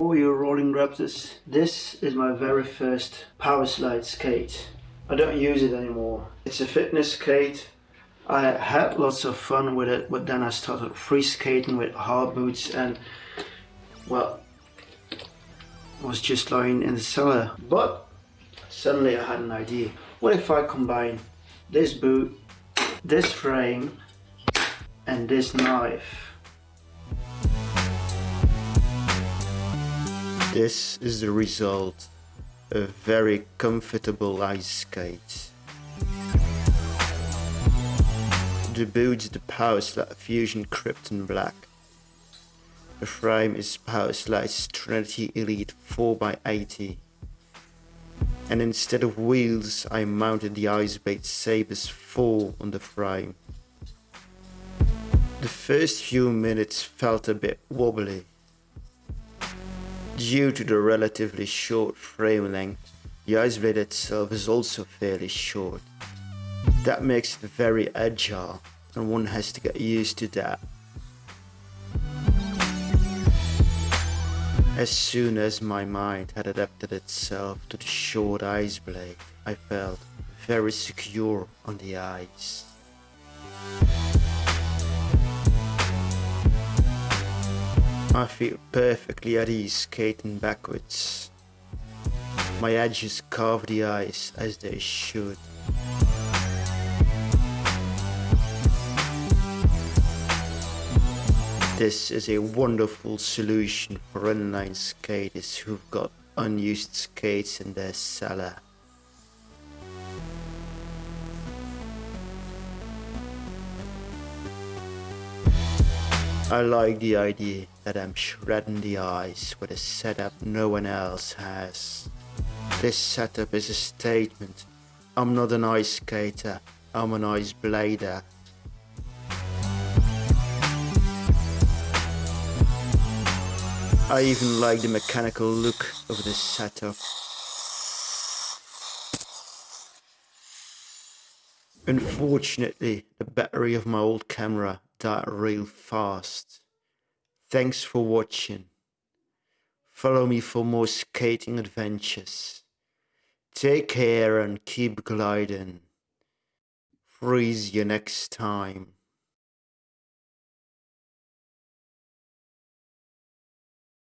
for you rolling raptors. This is my very first power slide skate. I don't use it anymore. It's a fitness skate. I had lots of fun with it, but then I started free skating with hard boots and well, was just lying in the cellar. But suddenly I had an idea. What if I combine this boot, this frame and this knife? This is the result. A very comfortable ice skate. The boot is the Power Slide Fusion Krypton Black. The frame is Power Slide's Trinity Elite 4x80. And instead of wheels, I mounted the Icebade Sabres 4 on the frame. The first few minutes felt a bit wobbly Due to the relatively short frame length, the ice blade itself is also fairly short. That makes it very agile and one has to get used to that. As soon as my mind had adapted itself to the short ice blade, I felt very secure on the ice. I feel perfectly at ease skating backwards. My edges carve the ice as they should. This is a wonderful solution for inline skaters who've got unused skates in their cellar. I like the idea that I'm shredding the ice with a setup no one else has. This setup is a statement. I'm not an ice skater, I'm an ice blader. I even like the mechanical look of this setup. Unfortunately, the battery of my old camera died real fast. Thanks for watching. Follow me for more skating adventures. Take care and keep gliding. Freeze you next time.